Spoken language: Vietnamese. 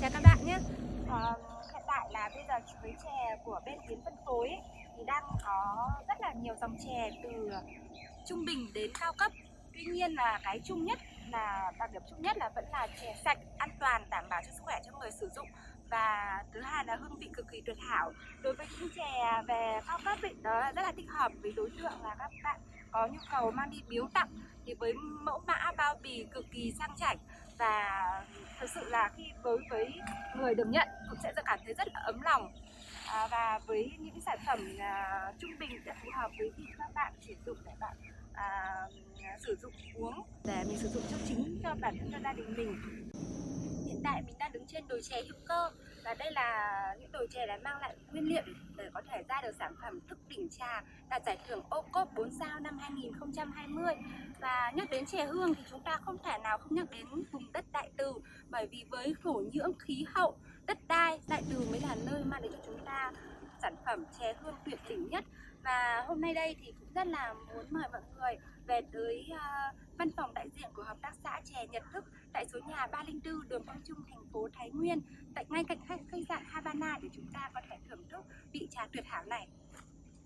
chào các bạn nhé. À, Hiện tại là bây giờ với chè của bên Tiến phân phối thì đang có rất là nhiều dòng chè từ trung bình đến cao cấp. Tuy nhiên là cái chung nhất là đặc điểm chung nhất là vẫn là chè sạch, an toàn, đảm bảo cho sức khỏe cho người sử dụng. Và thứ hai là hương vị cực kỳ tuyệt hảo. Đối với những chè về cao cấp ấy, đó là rất là thích hợp với đối tượng là các bạn có nhu cầu mang đi biếu tặng. Thì với mẫu mã bao bì cực kỳ sang chảnh và thực sự là khi với với người được nhận cũng sẽ cảm thấy rất là ấm lòng. À, và với những sản phẩm à, trung bình sẽ phù hợp với khi các bạn sử dụng để bạn à, sử dụng uống để mình sử dụng cho chính cho bản thân cho gia đình mình. Hiện tại mình đang đứng trên đồi chè hữu cơ và đây là những đồi chè đã mang lại nguyên liệu để có thể ra được sản phẩm thức đỉnh trà đạt giải thưởng ô cốp 4 sao năm 2020 và nhắc đến chè hương thì chúng ta không thể nào không nhắc đến vùng đất đại bởi vì với thổ nhưỡng khí hậu đất đai đại từ mới là nơi mang đến cho chúng ta sản phẩm chè hương tuyệt đỉnh nhất. Và hôm nay đây thì cũng rất là muốn mời mọi người về tới uh, văn phòng đại diện của hợp tác xã chè Nhật Thức tại số nhà 304 đường Quang Trung thành phố Thái Nguyên tại ngay cạnh khách khách sạn Havana để chúng ta có thể thưởng thức vị trà tuyệt hảo này.